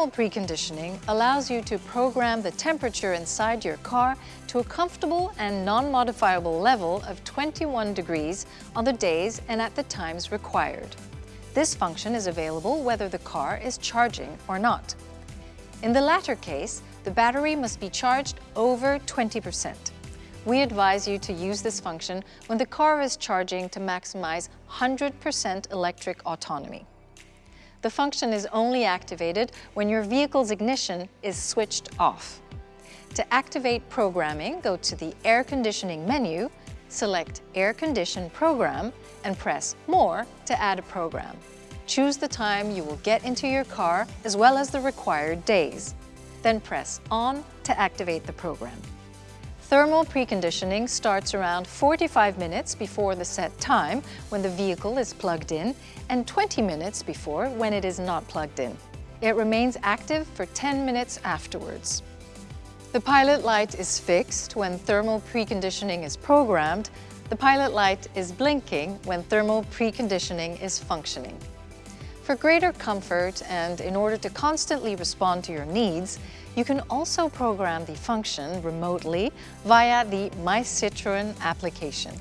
Thermal preconditioning allows you to program the temperature inside your car to a comfortable and non-modifiable level of 21 degrees on the days and at the times required. This function is available whether the car is charging or not. In the latter case, the battery must be charged over 20%. We advise you to use this function when the car is charging to maximize 100% electric autonomy. The function is only activated when your vehicle's ignition is switched off. To activate programming, go to the Air Conditioning menu, select Air Condition Program, and press More to add a program. Choose the time you will get into your car as well as the required days. Then press On to activate the program. Thermal preconditioning starts around 45 minutes before the set time when the vehicle is plugged in and 20 minutes before when it is not plugged in. It remains active for 10 minutes afterwards. The pilot light is fixed when thermal preconditioning is programmed. The pilot light is blinking when thermal preconditioning is functioning. For greater comfort and in order to constantly respond to your needs, you can also program the function remotely via the My Citroën application.